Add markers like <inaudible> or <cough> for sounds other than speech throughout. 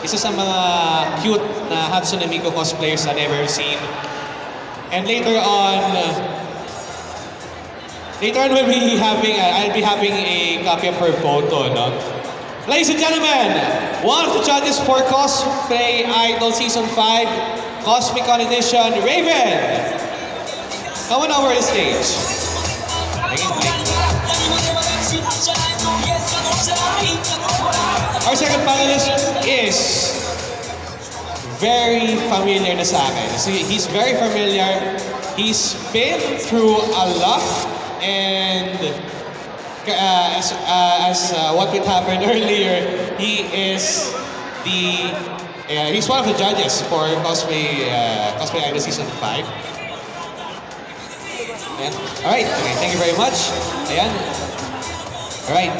isa sa mga cute na Hatsune Miku cosplayers I've ever seen. And later on, later on we'll be having, uh, I'll be having a copy of her photo, no? Ladies and gentlemen, one of the judges for Cosplay Idol Season 5, Cosmic Edition, Raven! Come on over the stage. Tingin, tingin. Our second panelist is very familiar na sa akin. See, he's very familiar. He's been through a lot and uh, as, uh, as uh, what would happened <laughs> earlier, he is the he's one of the judges for cosplay uh, cosplay idol season 5. Ayan. Alright, okay, thank you very much. Ayan. Alright.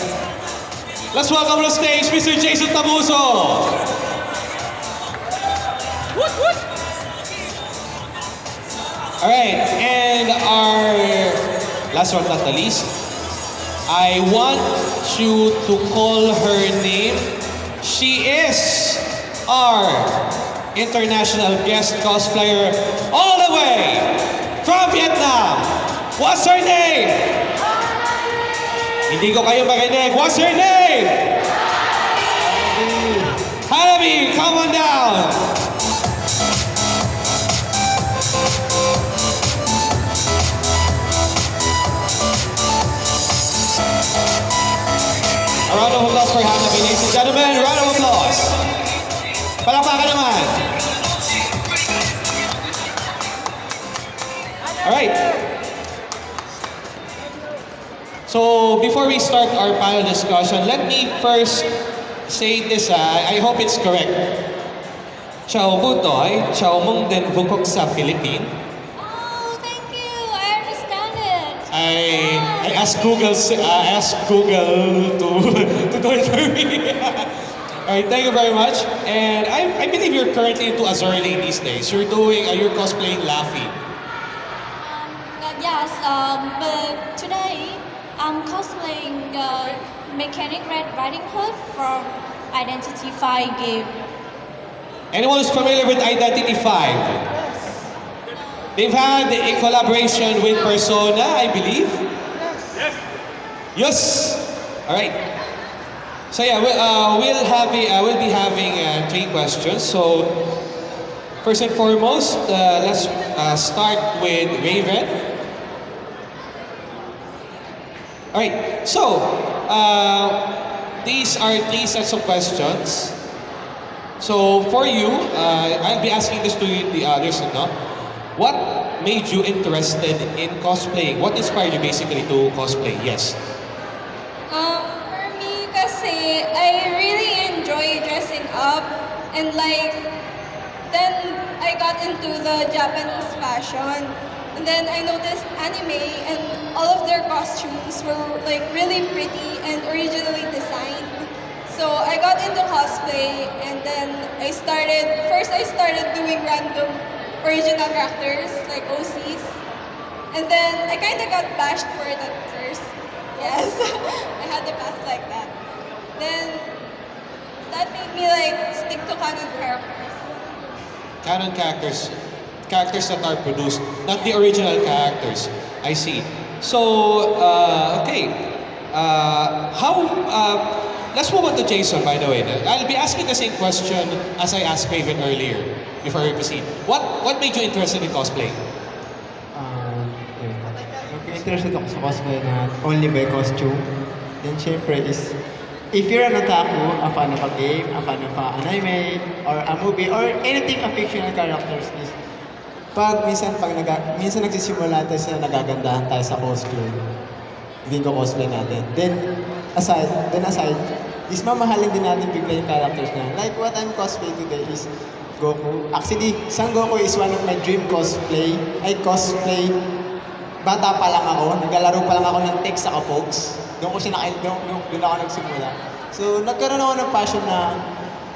Let's welcome to the stage Mr. Jason Tabuso. Alright, and our last but not the least, I want you to call her name. She is our international guest cosplayer all the way from Vietnam. What's her name? Hindi ko kayo marinig. What's her name? Hanabi, come on down. A round of applause for Hanabi, ladies and gentlemen. Round of applause. Palakpakan naman. Alright. So, before we start our panel discussion, let me first say this, ah, I hope it's correct. Chào butoy, chào vukok sa Philippines. Oh, thank you. I understand it. I I asked Google uh, I asked Google to <laughs> to do it for me. <laughs> All right, thank you very much. And I, I believe you're currently into Azurlane these days. You're doing uh, you're cosplaying Laffy. Um, yes, um, but I'm cosplaying uh, Mechanic Red Riding Hood from Identity 5 game. Anyone who's familiar with Identity 5? They've had a collaboration with Persona, I believe. Yes. Yes. All right. So yeah, we'll, uh, we'll have a, uh, we'll be having uh, three questions. So first and foremost, uh, let's uh, start with Raven. All right. So uh, these are three sets of questions. So for you, uh, I'll be asking this to the others, no? What made you interested in cosplaying? What inspired you basically to cosplay? Yes. Um, for me, kasi I really enjoy dressing up and like, then I got into the Japanese fashion. And then I noticed anime and all of their costumes were like really pretty and originally designed. So I got into cosplay and then I started, first I started doing random original characters like OCs. And then I kind of got bashed for it at first. <laughs> Yes, <laughs> I had the past like that. Then that made me like stick to canon characters. Canon characters, characters that are produced, not the original characters. I see. So, uh, okay. Uh, how, uh, let's move on to Jason, by the way. I'll be asking the same question as I asked Raven earlier before we proceed. What, what made you interested in cosplay? Yun. Nag-interested ako sa cosplay na only by costume. Then syempre is, if you're an otaku, a fan of a game, a fan of a anime, or a movie, or anything of fictional characters is, pag minsan, pag naga, minsan nagsisimula tayo sa nagagandahan tayo sa hindi ko cosplay natin. Then, aside, then aside, is mamahalin din natin bigla yung characters na. Like what I'm cosplay today is Goku. Actually, Son Goku is one of my dream cosplay. Ay, cosplay. Bata pa lang ako, naglalaro pa lang ako ng text sa Kapogs. Doon ko siya naka, doon, doon, doon ako nagsimula. So, nagkaroon ako ng passion na,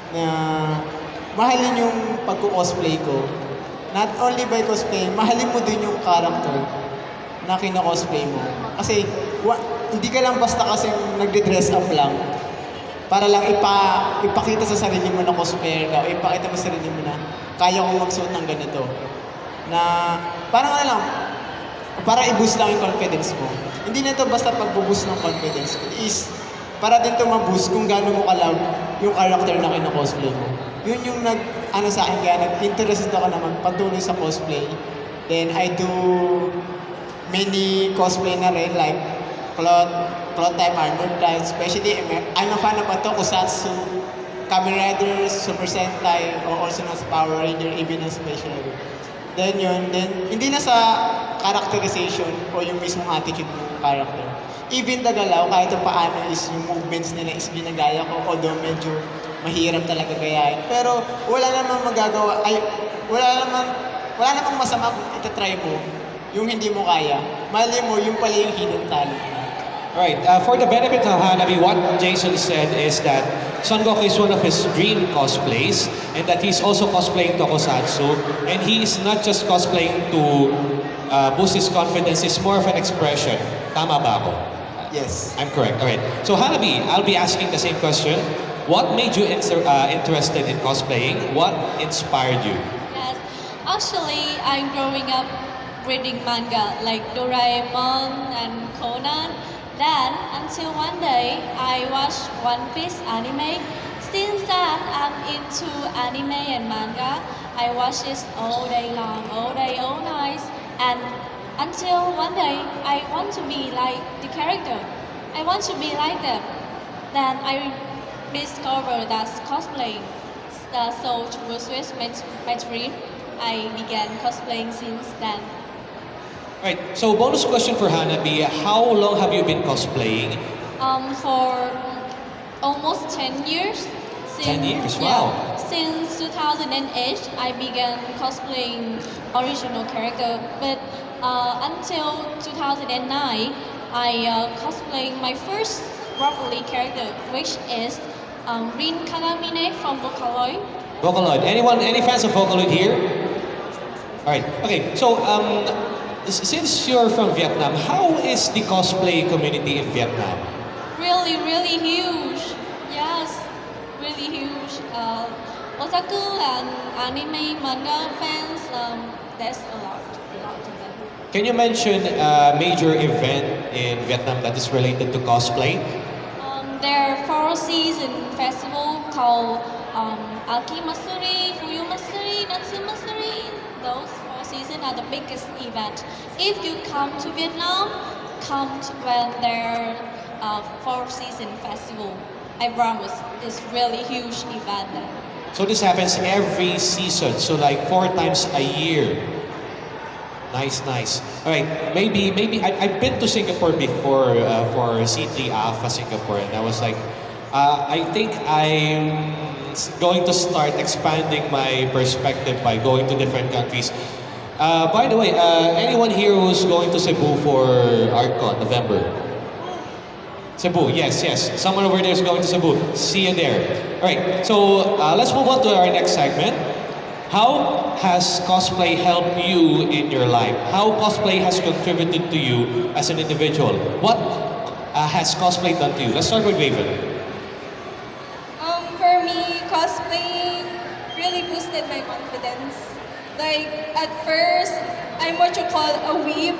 na mahalin yung pagko-cosplay ko. Not only by cosplay, mahalin mo din yung character na kino-cosplay mo. Kasi, wa, hindi ka lang basta kasi nagde-dress up lang. para lang ipa, ipakita sa sarili mo na cosplayer ka o ipakita mo sa sarili mo na kaya kong magsuot ng ganito. Na parang ano lang, para i-boost lang yung confidence mo. Hindi na ito basta pag-boost ng confidence. It is para din ito ma-boost kung gaano mo ka-love yung character na kino-cosplay mo. Yun yung nag, ano sa akin, kaya nag-interested ako na magpatuloy sa cosplay. Then I do many cosplay na rin, like cloth, cloth type armor type, especially, I'm a fan of ito, Kusatsu, Kamen Rider, Super Sentai, or also na sa Power Ranger, even na special. Then yun, then hindi na sa characterization o yung mismong attitude ng character. Even the galaw, kahit pa paano is yung movements nila is ginagaya ko, although medyo mahirap talaga gayahin. Pero wala namang magagawa, ay, wala namang, wala namang masama kung itatry mo yung hindi mo kaya. Mali mo, yung pala yung hidden talent. Alright, uh, for the benefit of Hanabi, what Jason said is that Son Goku is one of his dream cosplays and that he's also cosplaying Tokusatsu and he is not just cosplaying to uh, boost his confidence, it's more of an expression. Tama ba ako? Yes. I'm correct. Alright. So Hanabi, I'll be asking the same question. What made you uh, interested in cosplaying? What inspired you? Yes, actually, I'm growing up reading manga like Doraemon and Conan. Then, until one day, I watched One Piece anime. Since then, I'm into anime and manga. I watch it all day long, all day, all night. And until one day, I want to be like the character. I want to be like them. Then I discovered that cosplaying. Uh, so was with my, dream. I began cosplaying since then. Alright. So bonus question for Hanabi, how long have you been cosplaying? Um, for almost 10 years. 10 years, yeah, wow. since 2008, I began cosplaying original character. But uh, until 2009, I uh, cosplaying my first properly character, which is um, Rin Kagamine from Vocaloid. Vocaloid. Anyone, any fans of Vocaloid here? Alright. Okay. So, um, since you're from Vietnam, how is the cosplay community in Vietnam? Really, really huge. Yes, really huge. Uh, otaku and anime manga fans, um, there's a lot, a lot of them. Can you mention a major event in Vietnam that is related to cosplay? Um, there four season festival called um, Aki Matsuri, Fuyu Matsuri, Natsu Matsuri. Those four seasons are the biggest event. If you come to Vietnam, come to when there are uh, four season festival. I promise, it's really huge event there. So this happens every season, so like four times a year. Nice, nice. All right, maybe, maybe I, I've been to Singapore before uh, for C3 AFA Singapore, and I was like, uh, I think I'm going to start expanding my perspective by going to different countries. Uh, by the way, uh, anyone here who's going to Cebu for ArtCon November? Cebu, yes, yes. Someone over there is going to Cebu. See you there. All right, so uh, let's move on to our next segment. How has cosplay helped you in your life? How cosplay has contributed to you as an individual? What uh, has cosplay done to you? Let's start with Raven. My confidence. Like, at first, I'm what you call a weeb.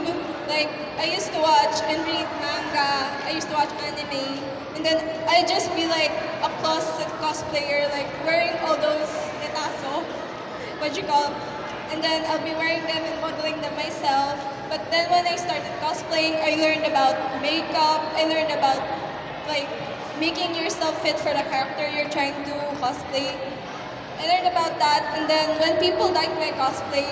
Like, I used to watch and read manga, I used to watch anime, and then I just be like a closet cosplayer, like wearing all those retaso, what you call, and then I'll be wearing them and modeling them myself. But then when I started cosplaying, I learned about makeup, I learned about like making yourself fit for the character you're trying to cosplay. I learned about that, and then when people liked my cosplay,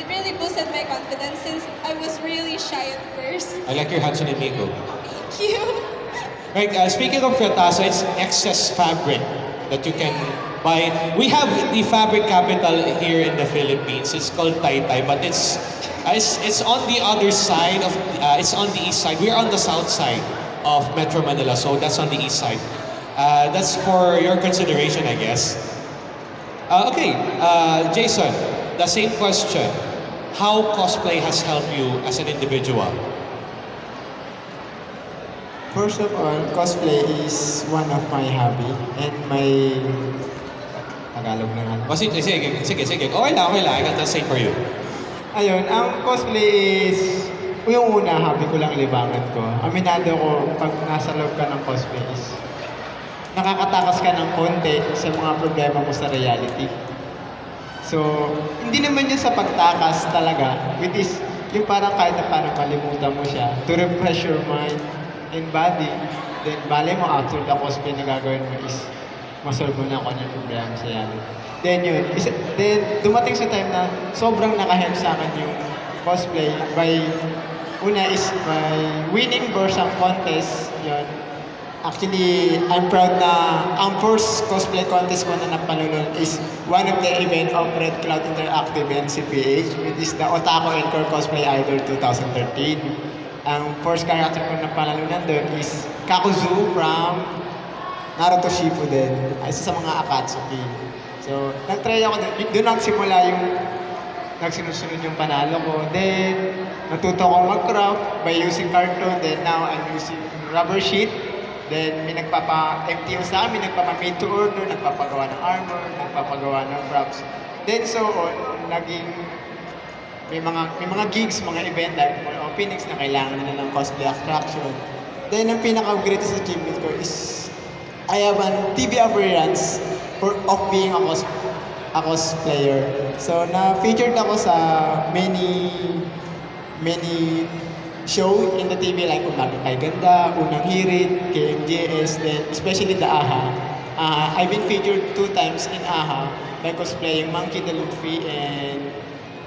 it really boosted my confidence since I was really shy at first. I like your Hatsune Miku. Thank you. <laughs> Right, uh, speaking of retaso, it's excess fabric that you can buy. We have the fabric capital here in the Philippines. It's called Taytay, but it's uh, it's, it's on the other side of uh, it's on the east side. We're on the south side of Metro Manila, so that's on the east side. Uh, that's for your consideration, I guess. Uh, okay, uh, Jason, the same question. How cosplay has helped you as an individual? First of all, cosplay is one of my hobby and my Tagalog na nga. O, sige, sige, sige, sige. Okay lang, okay lang. I got the same for you. Ayun, ang cosplay is yung una, hobby ko lang libangan ko. Aminado ko, pag nasa loob ka ng cosplay is nakakatakas ka ng konti sa mga problema mo sa reality. So, hindi naman yun sa pagtakas talaga, which is yung parang kahit na parang kalimutan mo siya, to refresh your mind and body, then bale mo after the cosplay na gagawin mo is masolve mo na kung ano yung problema sa reality. Then yun, isa, then dumating sa time na sobrang nakahelp sa akin yung cosplay by, una is by winning Borsang contest, yun, Actually, I'm proud na ang first cosplay contest ko na napanood is one of the event of Red Cloud Interactive and CPH, which is the Otaku Encore Cosplay Idol 2013. Ang first character ko na panalunan doon is Kakuzu from Naruto Shippuden, isa sa mga Akatsuki. So, nag-try ako doon. Doon nagsimula yung nagsinusunod yung panalo ko. Then, natuto ko mag-craft by using cartoon. Then, now I'm using rubber sheet. Then, may nagpapa-MTO sa amin, nagpapa-made to order, nagpapagawa ng armor, nagpapagawa ng props. Then, so on, naging may mga may mga gigs, mga event like mga openings na kailangan na ng cosplay attraction. Then, ang pinaka-greatest achievement ko is I have an TV appearance for, of being a, cos, a cosplayer. So, na-featured ako sa many many show in the TV like Umaga Kay Ganda, Unang Hirit, KMJS, then especially the AHA. Uh, I've been featured two times in AHA by cosplaying Monkey the Luffy and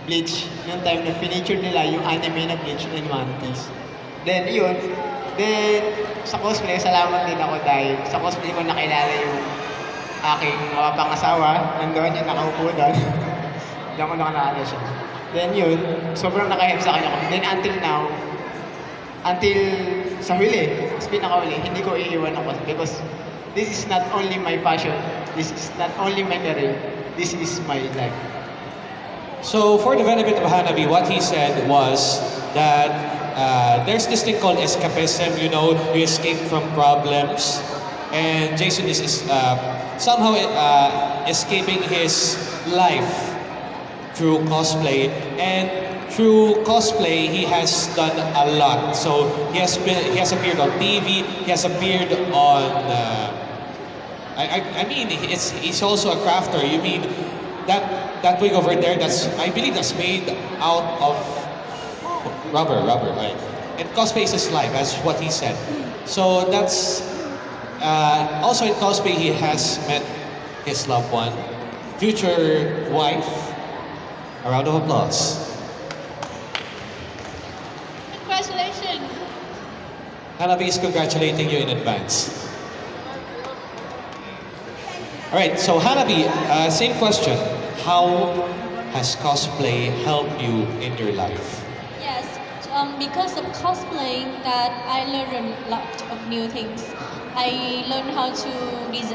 Bleach. Noong time na featured nila yung anime na Bleach and One Piece. Then yun, then sa cosplay, salamat din ako dahil sa cosplay ko nakilala yung aking mapapang asawa. Nandoon yung nakaupo doon. <laughs> Diyan ko nakalala siya. Then yun, sobrang nakahelp sa kanya. Then until now, until sa huli, sa pinakahuli, hindi ko iiwan ako because this is not only my passion, this is not only my career, this is my life. So for the benefit of Hanabi, what he said was that uh, there's this thing called escapism. You know, you escape from problems, and Jason is, is uh, somehow uh, escaping his life through cosplay. And through cosplay, he has done a lot. So he has been, he has appeared on TV. He has appeared on. Uh, I, I, I mean, it's, he's also a crafter. You mean that that wig over there? That's I believe that's made out of rubber, rubber, right? And cosplay is his life, that's what he said. So that's uh, also in cosplay he has met his loved one, future wife. A round of applause. Hanabi is congratulating you in advance. All right, so Hanabi, uh, same question. How has cosplay helped you in your life? Yes, um, because of cosplaying that I learned a lot of new things. I learned how to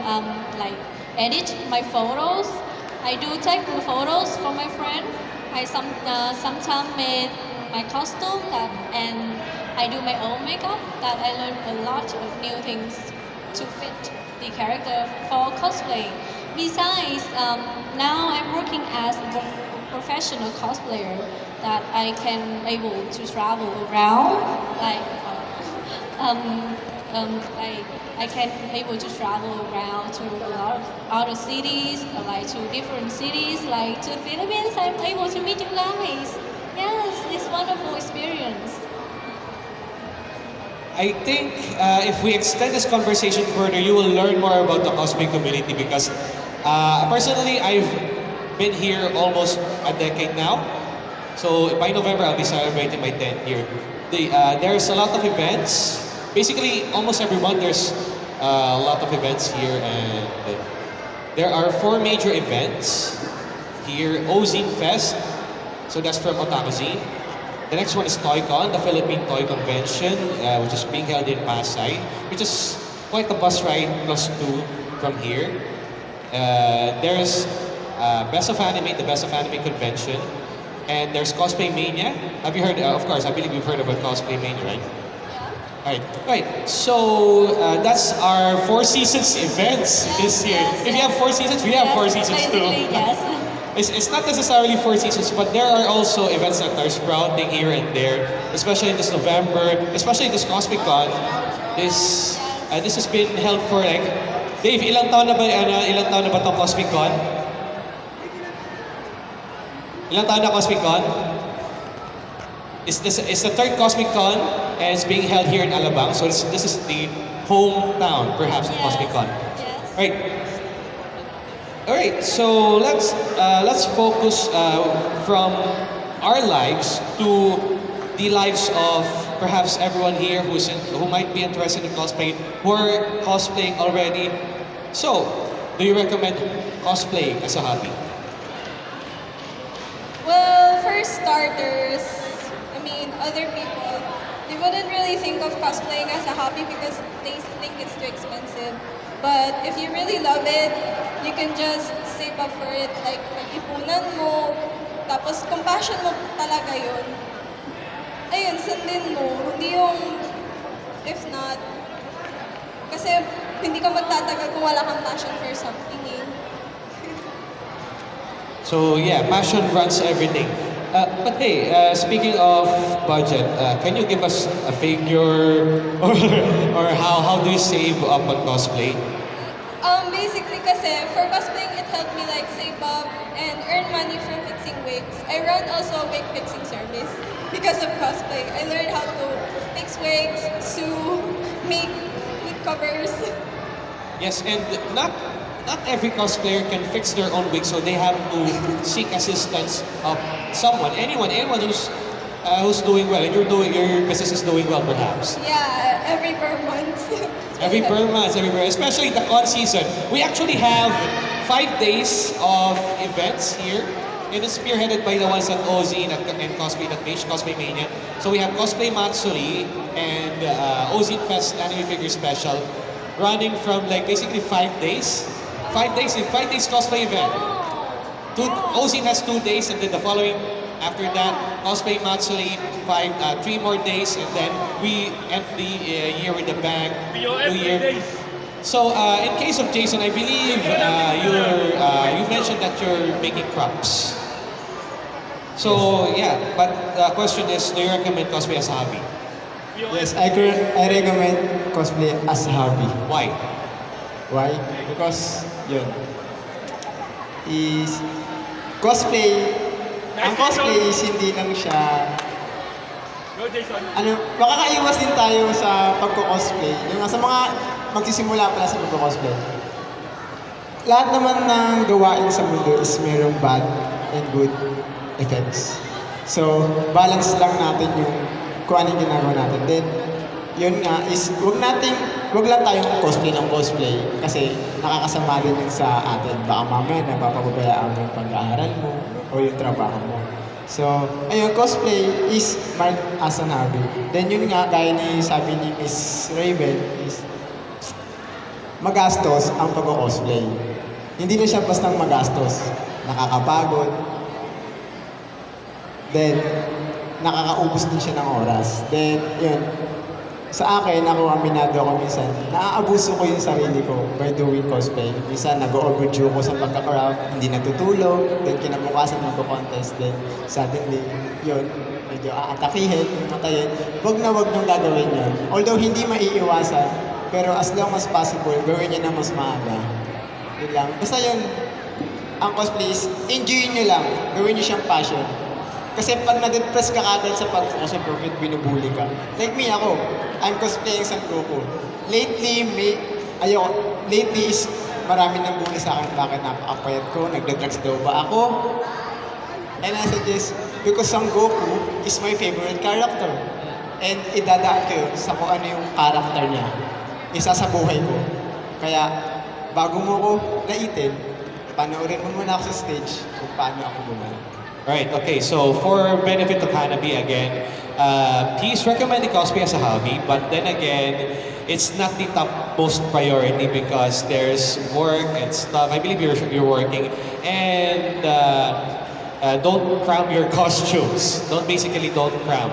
um, like edit my photos. I do take photos for my friend. I some uh, sometimes made my costume that, and I do my own makeup. That I learned a lot of new things to fit the character for cosplay. Besides, um, now I'm working as a professional cosplayer that I can able to travel around like uh, <laughs> um, um, I, I can able to travel around to a lot of other cities like to different cities like to Philippines I'm able to meet you guys yes it's wonderful experience I think uh, if we extend this conversation further, you will learn more about the cosplay community because uh, personally, I've been here almost a decade now. So by November, I'll be celebrating my 10th year. The, uh, there's a lot of events. Basically, almost every month there's uh, a lot of events here, and there are four major events here. Ozine Fest, so that's from Otaku Zine. The next one is ToyCon, the Philippine Toy Convention, uh, which is being held in Pasay, which is quite a bus ride plus two from here. Uh, there's uh, Best of Anime, the Best of Anime Convention, and there's Cosplay Mania. Have you heard? Uh, of course, I believe you've heard about Cosplay Mania, right? Right, right. So uh, that's our Four Seasons events this year. If you have Four Seasons, we have Four Seasons too. yes. <laughs> It's, it's not necessarily Four Seasons, but there are also events that are sprouting here and there, especially this November, especially this Cosmic Con. This uh, this has been held for like Dave, ilang taon na ba ano, ilang taon na ba tong Cosmic Con? Ilang taon na Cosmic Con? It's, this, it's the third Cosmic Con and it's being held here in Alabang. So this, this is the hometown, perhaps, of Cosmic Con. Right. All right. So let's uh, let's focus uh, from our lives to the lives of perhaps everyone here who's in, who might be interested in cosplay, who are cosplaying already. So, do you recommend cosplay as a hobby? Well, for starters, I mean, other people, they wouldn't really think of cosplaying as a hobby because they think it's too expensive. But if you really love it, you can just save up for it, like mag-ipunan mo, tapos kung passion mo talaga yun, ayun, sundin mo, hindi yung, if not, kasi hindi ka magtatagal kung wala kang passion for something eh. So yeah, passion runs everything. Uh, but hey, uh, speaking of budget, uh, can you give us a figure <laughs> or, or how, how do you save up on cosplay? Um, basically kasi for cosplaying, it helped me like save up and earn money from fixing wigs. I run also a wig fixing service because of cosplay. I learned how to fix wigs, sew, make wig covers. Yes, and not not every cosplayer can fix their own wig, so they have to seek assistance of someone, anyone, anyone who's uh, who's doing well, and you're doing your business is doing well, perhaps. Yeah, every per month. Every per month, every per, especially the con season. We actually have five days of events here. And it's spearheaded by the ones at OZ and, and Cosplay.page, Cosplay Mania. So we have Cosplay Matsuri and uh, OZ Fest Anime Figure Special running from like basically five days. Five days, five days cosplay event. Two, OZ has two days and then the following after that, Cosplay Matsuri, five, uh, three more days and then we end the uh, year with a bang. New Year. So, uh, in case of Jason, I believe uh, you're, uh, you mentioned that you're making props. So, yeah, but the question is, do you recommend cosplay as a hobby? Yes, I, I recommend cosplay as a hobby. Why? Why? Because, yun, is cosplay, ang cosplay is hindi lang siya, ano, makakaiwas din tayo sa pagko-cosplay. Yung nga sa mga magsisimula pala sa pagko-cosplay. Lahat naman ng gawain sa mundo is mayroong bad and good effects. So, balance lang natin yung kung ano yung ginagawa natin. Then, yun nga is, wag nating, wag lang tayong cosplay ng cosplay kasi nakakasama din yun sa atin. Baka mamaya napapababayaan mo yung pag-aaral mo o yung trabaho mo. So, ayun, cosplay is marked as an hobby. Then yun nga, gaya ni sabi ni Miss Raven, is magastos ang pag-cosplay. Hindi na siya bastang magastos. Nakakapagod. Then, nakakaubos din siya ng oras. Then, yun. Sa akin, ako aminado ako minsan, naaabuso ko yung sarili ko by doing cosplay. Minsan, nag-overdue ko sa pagka-craft, hindi natutulog, then kinabukasan magko-contest, then suddenly, yun, medyo aatakihin, matayin. Huwag na huwag niyong gagawin yun. Although hindi maiiwasan, pero as long as possible, gawin niyo na mas maaga. Yun lang. Basta yun, ang cosplay is, enjoy nyo lang. Gawin nyo siyang passion. Kasi pag na-depress ka kagad sa pag-focus sa profit, binubuli ka. Like me, ako, I'm cosplaying San Goku. Lately, may, ayoko, lately is marami nang bully sa akin bakit napakapayat ko, nagda-drugs daw ba ako? And I suggest, because San Goku is my favorite character. And idadaan ko yun sa kung ano yung character niya. Isa sa buhay ko. Kaya, bago mo ko naitin, panoorin mo muna ako sa stage kung paano ako gumawa. Right, okay, so for benefit of Hanabi again, uh, recommend the cosplay as a hobby, but then again, it's not the top most priority because there's work and stuff. I believe you're, you're working, and uh, uh, don't cram your <laughs> costumes. Don't basically don't cram.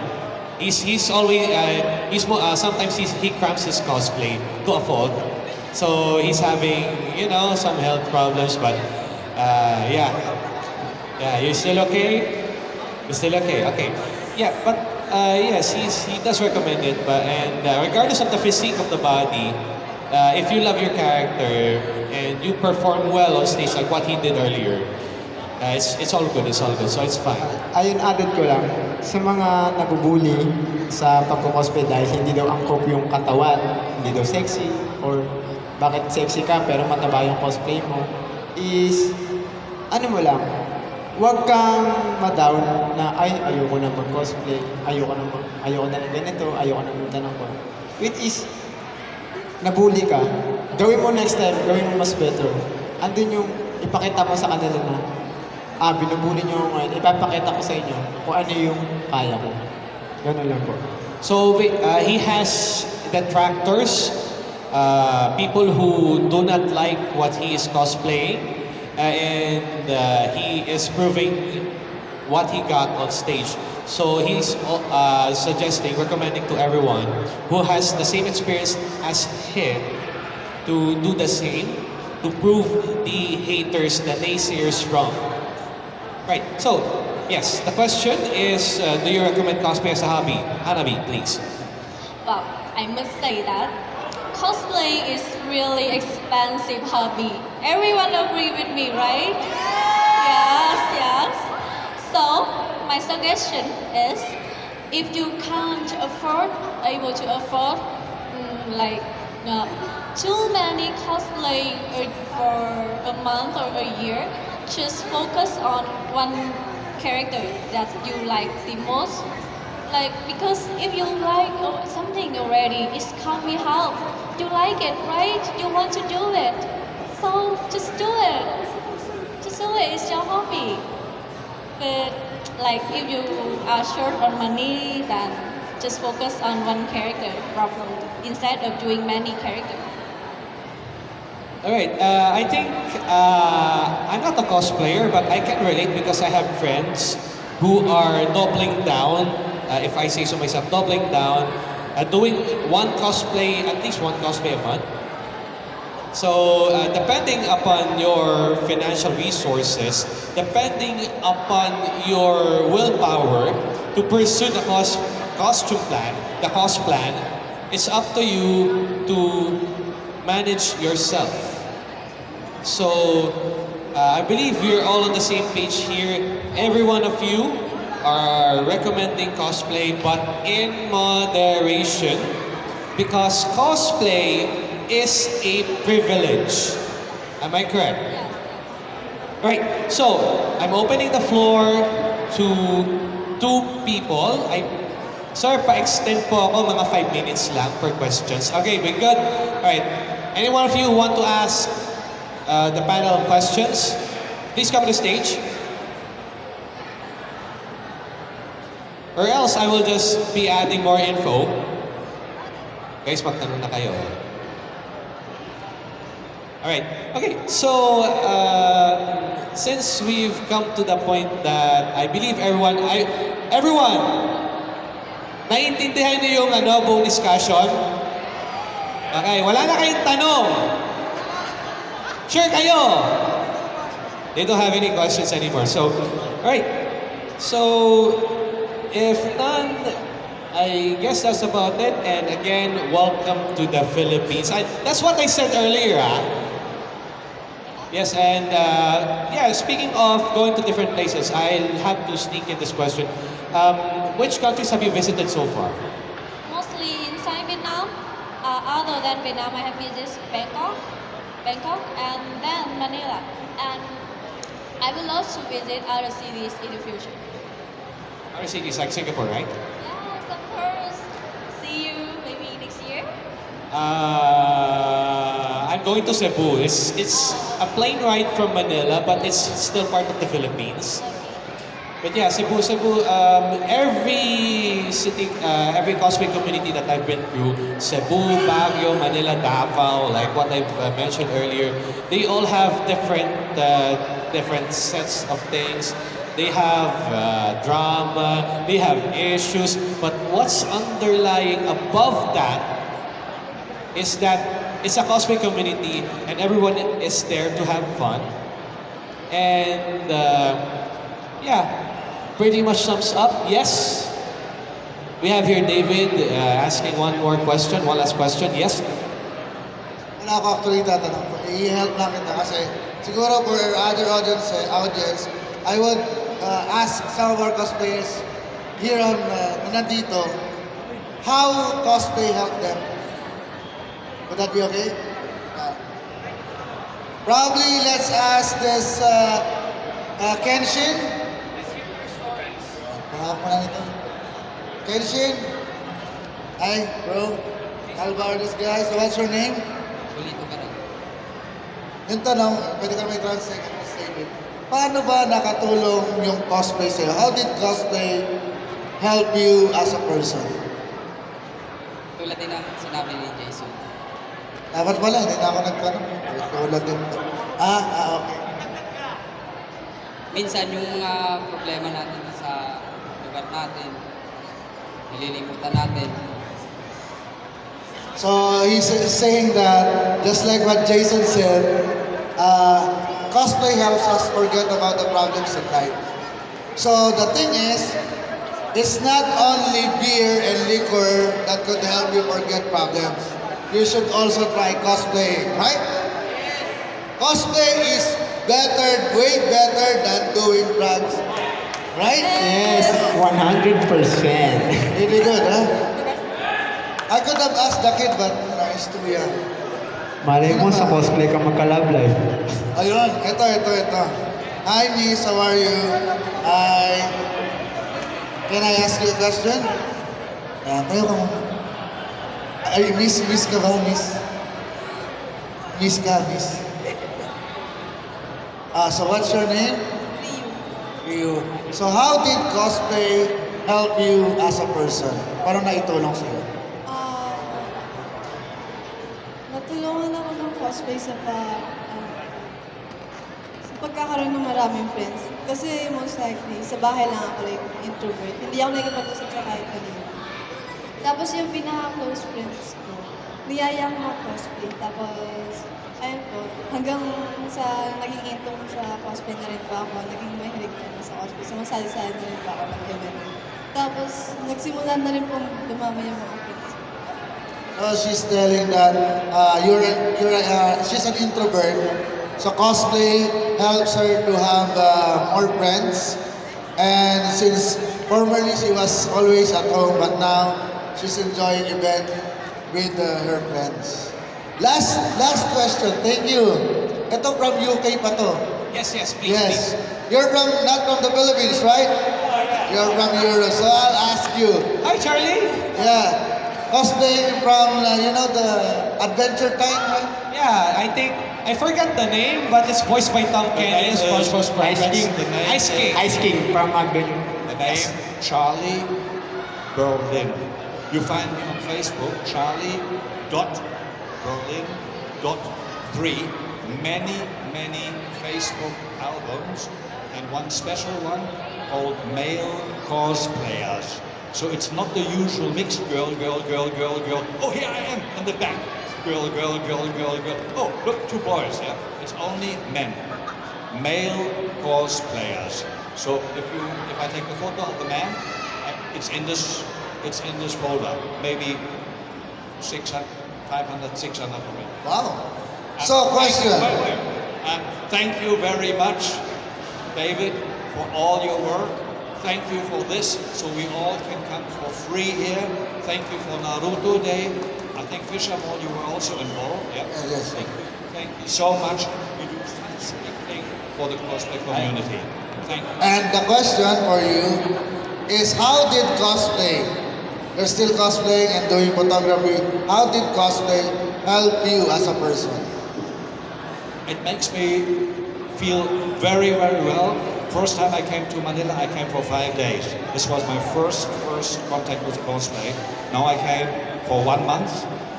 He's he's always uh, he's uh, sometimes he's, he cramps his cosplay to a fault. So he's having you know some health problems, but uh, yeah, yeah. You still okay? You still okay? Okay. Yeah, but uh, yes, he's, he does recommend it. But and uh, regardless of the physique of the body, uh, if you love your character and you perform well on stage like what he did earlier, uh, it's it's all good. It's all good. So it's fine. Ayun, added ko lang, sa mga nabubuli sa pagkukosplay dahil hindi daw angkop yung katawan, hindi daw sexy, or bakit sexy ka pero mataba yung cosplay mo, is, ano mo lang, huwag kang ma-down na, ay, ayoko na mag-cosplay, ayoko na, mag, ayoko na ng ganito, ayoko na ng ganun ko. Which is, nabuli ka, gawin mo next time, gawin mo mas better. Andun yung ipakita mo sa kanila na, ah, binubuli niyo ako ngayon, ipapakita ko sa inyo kung ano yung kaya ko. Ganun lang po. So uh, he has detractors, uh, people who do not like what he is cosplaying, and uh, he is proving what he got on stage. So he's uh, suggesting, recommending to everyone who has the same experience as him to do the same, to prove the haters, the naysayers wrong. Right, so, yes, the question is, uh, do you recommend cosplay as a hobby? Hanabi, please. Well, I must say that cosplay is really expensive hobby. Everyone agree with me, right? Yes, yes. So, my suggestion is, if you can't afford, able to afford, mm, like uh, too many cosplay uh, for a month or a year, just focus on one character that you like the most like because if you like uh, something already it's can't be helped you like it right you want to do it so just do it. Just do it. It's your hobby. But like if you are short on money then just focus on one character properly instead of doing many characters. All right, uh, I think uh, I'm not a cosplayer, but I can relate because I have friends who are doubling down, uh, if I say so myself, doubling down, uh, doing one cosplay, at least one cosplay a month. So, uh, depending upon your financial resources, depending upon your willpower to pursue the cos- costume plan, the cost plan, it's up to you to manage yourself. So, uh, I believe we're all on the same page here. Every one of you are recommending cosplay, but in moderation, because cosplay is a privilege. Am I correct? Right. So, I'm opening the floor to two people. I Sir, pa-extend po ako mga 5 minutes lang for questions. Okay, we good? Alright. Any one of you want to ask uh, the panel questions, please come to the stage. Or else I will just be adding more info. Guys, magtanong na kayo. Alright. Okay, so uh, since we've come to the point that I believe everyone, I, everyone, naiintindihan niyo yung ano, buong discussion? Okay, wala na kayong tanong. Sure kayo? They don't have any questions anymore. So, alright. So, if none, I guess that's about it. And again, welcome to the Philippines. I, that's what I said earlier, ah. Yes, and uh, yeah, speaking of going to different places, I'll have to sneak in this question. Um, which countries have you visited so far? mostly inside Vietnam. Uh, other than Vietnam, I have visited Bangkok, Bangkok, and then Manila. And I would love to visit other cities in the future. Other cities like Singapore, right? Uh, I'm going to Cebu. It's, it's a plane ride from Manila, but it's still part of the Philippines. But yeah, Cebu, Cebu, um, every city, uh, every cosplay community that I've been through, Cebu, Baguio, Manila, Davao, like what I've uh, mentioned earlier, they all have different uh, different sets of things. They have uh, drama, they have issues, but what's underlying above that is that it's a cosplay community and everyone is there to have fun. And uh, yeah, pretty much sums up. Yes, we have here David uh, asking one more question, one last question. Yes, Wala ako actually tatanong. I-help lang kita kasi siguro for other audience, eh, audience I would uh, ask some of our cosplayers here on uh, na nandito how cosplay helped them. Would that be okay? Uh, probably let's ask this uh, uh, Kenshin. Mo ito. Kenshin. Hi, bro. Alvar this guy. So what's your name? Bulito ka rin. Yung tanong, pwede ka may translate at David. Paano ba nakatulong yung cosplay sa'yo? How did cosplay help you as a person? Tulad din ang sinabi ni. Dapat pala, hindi na ako nagtanong. Tulad din. Ah, ah, okay. Minsan yung mga problema natin sa lugar natin, nililimutan natin. So he's saying that, just like what Jason said, uh, cosplay helps us forget about the problems in life. So the thing is, it's not only beer and liquor that could help you forget problems. You should also try cosplay, right? Cosplay is better, way better than doing drugs, right? Yes, 100%. Really good, huh? I could have asked the kid, but know, he's too young. Malay mo sa cosplay ka magka-love life. Ayun, ito, ito, ito. Hi, Miss. How are you? Hi. Can I ask you a question? Ah, kayo ka muna. Ay, Miss, Miss ka ba, Miss? Miss ka, Miss. Ah, so what's your name? Ryu. So how did cosplay help you as a person? Paano naitulong sa'yo? Ah, natulungan ako ng cosplay sa pag, ah, sa pagkakaroon ng maraming friends. Kasi most likely, sa bahay lang ako like introvert. Hindi ako nagkipag-usap sa kahit kanino. Tapos yung pinaka-close friends ko, niyaya ko mag-cosplay. Tapos, ayun po, hanggang sa naging intong sa cosplay na rin po ako, naging mahilig na sa cosplay. Sumasali-sali na rin po ako ng event. Tapos, nagsimula na rin po dumami yung mga friends. So she's telling that uh, you're you're uh, she's an introvert. So cosplay helps her to have uh, more friends. And since formerly she was always at home, but now she's enjoying event with uh, her friends. Last last question. Thank you. Ito from UK pa to. yes, yes, please, Yes. please. You're from not from the Philippines, right? Oh, yeah. You're from Europe. So I'll ask you. Hi, Charlie. Yeah. Cosplay from, uh, you know, the Adventure Time, right? Yeah, I think I forgot the name, but it's voiced by Tom Kenny. name is- SpongeBob's Ice Friends. King. Ice King. Ice King from Magdalene. The name Charlie Berlin. You find me on Facebook, Charlie dot Berlin dot three. Many, many Facebook albums and one special one called Male Cosplayers. So it's not the usual mixed girl, girl, girl, girl, girl. Oh, here I am in the back. Girl, girl, girl, girl, girl. Oh, look, two boys. Yeah, it's only men male cosplayers. So if you if I take the photo of the man, uh, it's in this it's in this folder. Maybe 600, 500, 600 of it. Wow. And So, question. you- wait, wait. And thank you very much, David, for all your work. Thank you for this, so we all can come for free here. Thank you for Naruto Day. I think Fishermore, you were also involved. Yeah. Yes, yes. Thank you. Thank you so much. You do fantastic thing for the cosplay community. Thank you. And the question for you is how did cosplay, still cosplaying and doing photography, how did cosplay help you as a person? It makes me feel very, very well. First time I came to Manila, I came for five days. This was my first, first contact with cosplay. Now I came for one month,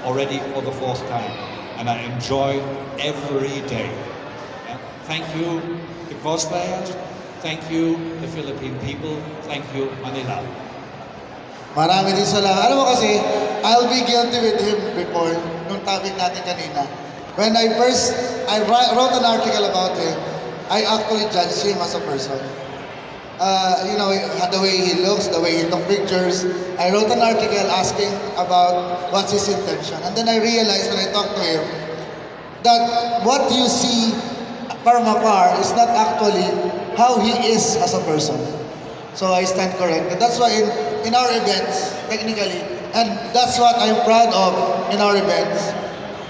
already for the fourth time. And I enjoy every day. Thank you, the cosplayers. Thank you, the Philippine people. Thank you, Manila. Marami din salamat. Alam mo kasi, I'll be guilty with him before, nung topic natin kanina. When I first, I wrote an article about him, I actually judged him as a person. Uh, you know, the way he looks, the way he took pictures. I wrote an article asking about what's his intention. And then I realized when I talked to him, that what you see from afar is not actually how he is as a person. So I stand corrected. That's why in, in our events, technically, and that's what I'm proud of in our events,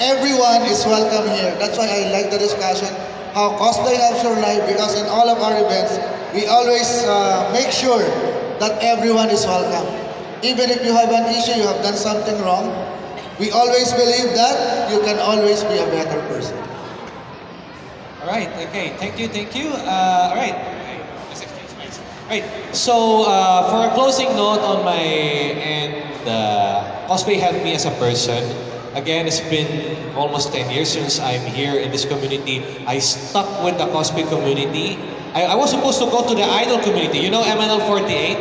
everyone is welcome here. That's why I like the discussion, how cosplay helps your life, because in all of our events, we always uh, make sure that everyone is welcome. Even if you have an issue, you have done something wrong, we always believe that you can always be a better person. All right. Okay. Thank you. Thank you. Uh, all right. Let's exchange mics. All right. So uh, for a closing note on my end, uh, cosplay helped me as a person. Again, it's been almost 10 years since I'm here in this community. I stuck with the cosplay community. I, I was supposed to go to the idol community. You know MNL 48?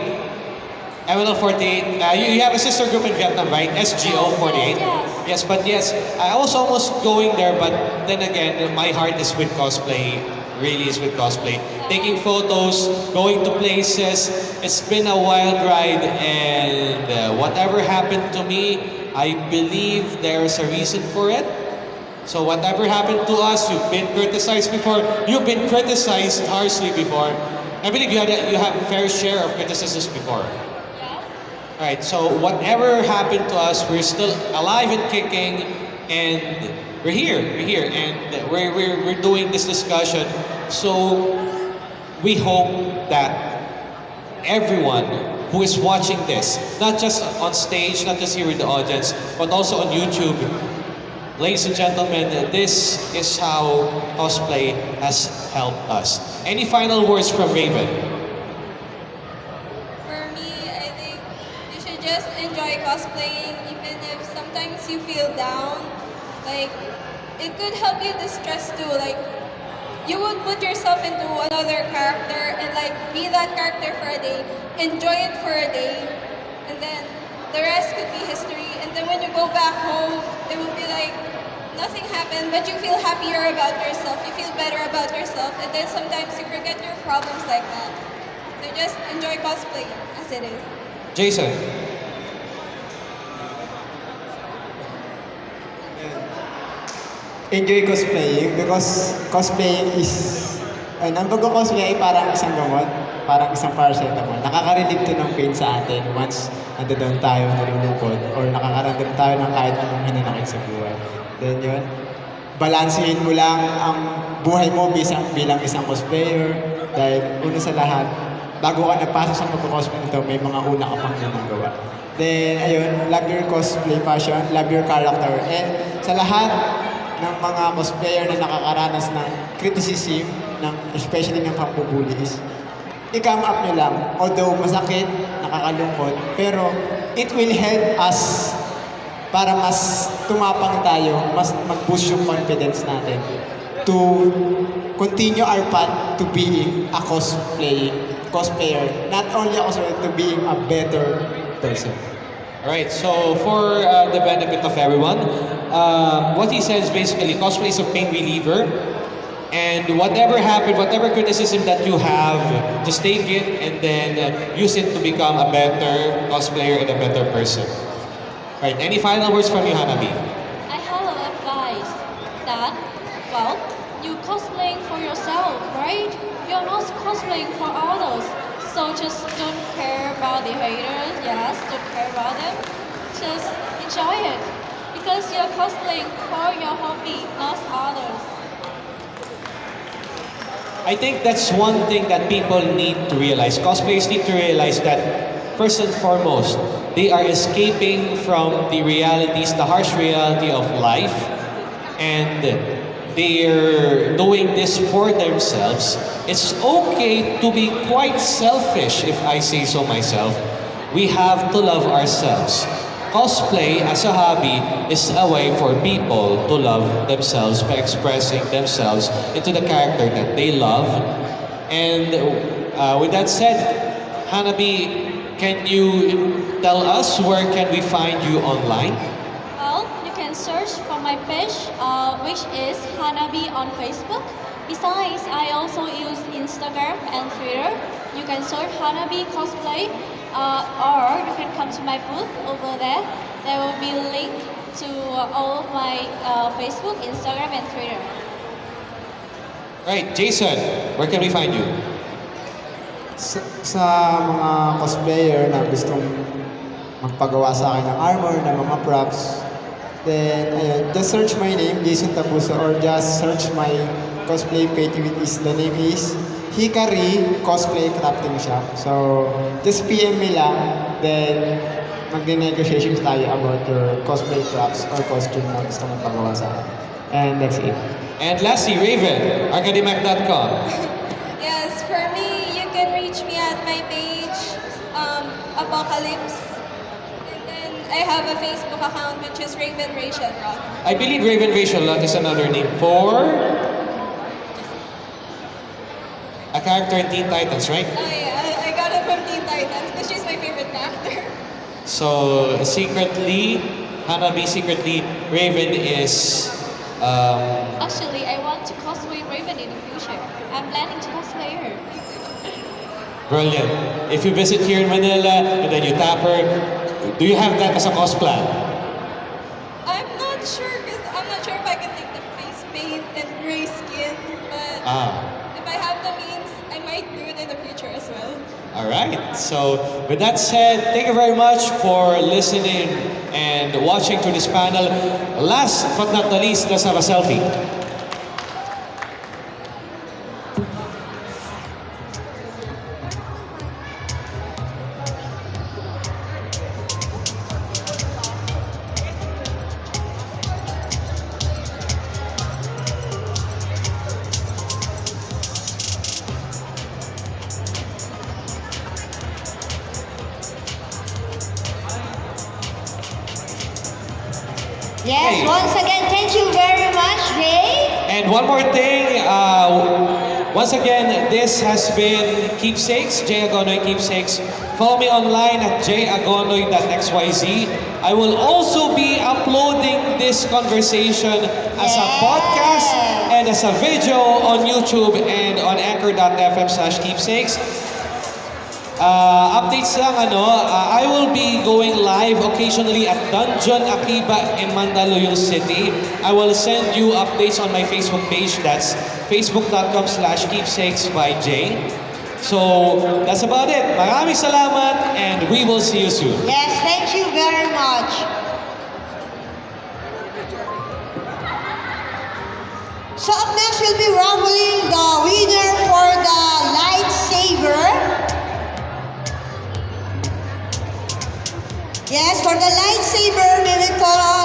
MNL 48. Uh, you, you have a sister group in Vietnam, right? SGO 48. Yes. Yes, but yes, I was almost going there, but then again, my heart is with cosplay. Really is with cosplay. Taking photos, going to places. It's been a wild ride, and uh, whatever happened to me, I believe there's a reason for it. So whatever happened to us, you've been criticized before. You've been criticized harshly before. I believe you had a, you have a fair share of criticisms before. Yeah. All right, so whatever happened to us, we're still alive and kicking, and we're here, we're here, and we're, we're, we're doing this discussion. So we hope that everyone who is watching this, not just on stage, not just here in the audience, but also on YouTube, ladies and gentlemen, this is how cosplay has helped us. Any final words from Raven? For me, I think you should just enjoy cosplaying even if sometimes you feel down. Like, it could help you distress too. Like, you would put yourself into another character and like be that character for a day, enjoy it for a day, and then the rest could be history. And then when you go back home, it will be like nothing happened, but you feel happier about yourself, you feel better about yourself, and then sometimes you forget your problems like that. So just enjoy cosplay as it is. Jason? Enjoy cosplaying because cosplaying is ano, ang pagko-cosplay ay parang isang gamot, parang isang paracetamol. Nakaka-relieve to ng pain sa atin once nandoon tayo nalulungkot or nakakaramdam tayo ng kahit anong hinanakit sa buhay. Then yun, balansehin mo lang ang buhay mo bilang, bilang isang cosplayer dahil una sa lahat, bago ka nagpasok sa pagko-cosplay nito, may mga una ka pang ginagawa. Then, ayun, love your cosplay passion, love your character. And sa lahat ng mga cosplayer na nakakaranas ng criticism, ng, especially ng pambubuli is, i-come up nyo lang. Although masakit, nakakalungkot, pero it will help us para mas tumapang tayo, mas mag-boost yung confidence natin to continue our path to being a cosplay, cosplayer. Not only a cosplayer, to being a better person. All right, so for uh, the benefit of everyone, uh, what he says basically, cosplay is a pain reliever. And whatever happened, whatever criticism that you have, just take it and then uh, use it to become a better cosplayer and a better person. Right, any final words from you, Hanabi? I have an advice that, well, you cosplaying for yourself, right? You're not cosplaying for others. So just don't care about the haters, yes, don't care about them. Just enjoy it. For your hobby, not others. I think that's one thing that people need to realize. Cosplayers need to realize that first and foremost, they are escaping from the realities, the harsh reality of life, and they're doing this for themselves. It's okay to be quite selfish, if I say so myself. We have to love ourselves. Cosplay as a hobby is a way for people to love themselves by expressing themselves into the character that they love And uh, with that said, Hanabi, can you tell us where can we find you online? Well, you can search for my page, uh, which is Hanabi on Facebook. Besides, I also use Instagram and Twitter. You can search Hanabi cosplay, uh, or you can come to my booth over there. There will be a link to uh, all of my uh, Facebook, Instagram, and Twitter. Right, Jason, where can we find you? Sa, sa mga cosplayer na gustong magpagawa sa akin ng armor, ng mga props, then, ayun, just search my name, Jason Tabuso, or just search my cosplay page, which is, the name is Hikari Cosplay Crafting Shop. So, just PM me lang, then, magdi-negotiations tayo about your cosplay props or costume na gusto mong pagawa sa akin. And that's it. And lastly, Raven, academic.com. <laughs> Yes, for me, you can reach me at my page, um, Apocalypse. And then I have a Facebook account which is Raven Rachel Roth. I believe Raven Rachel Roth is another name for a character in Teen Titans, right? Oh yeah, I, I got it from Teen Titans because she's my favorite character. So secretly, Hanabi secretly, Raven is um, Actually, I want to cosplay Raven in the future. I'm planning to cosplay her. brilliant. If you visit here in Manila and then you tap her, do you have that as a cos plan? I'm not sure because I'm not sure if I can take the face paint and gray skin, but Ah. if I have the means, I might do it in the future as well. All So, with that said, thank you very much for listening and watching to this panel. Last but not the least, let's have a selfie. Yes, Hey. once again, thank you very much, Jay. And one more thing, uh, once again, this has been Keepsakes, Jay Agonoy Keepsakes. Follow me online at jayagonoy.xyz. I will also be uploading this conversation as a podcast and as a video on YouTube and on anchor.fm slash keepsakes. Uh, updates lang ano, uh, I will be going live occasionally at Dungeon Akiba in Mandaluyong City. I will send you updates on my Facebook page. That's facebook.com slash keepsakes by Jay. So, that's about it. Maraming salamat and we will see you soon. Yes, thank you very much. So up next, we'll be rumbling the winner Yes, for the lightsaber, may we call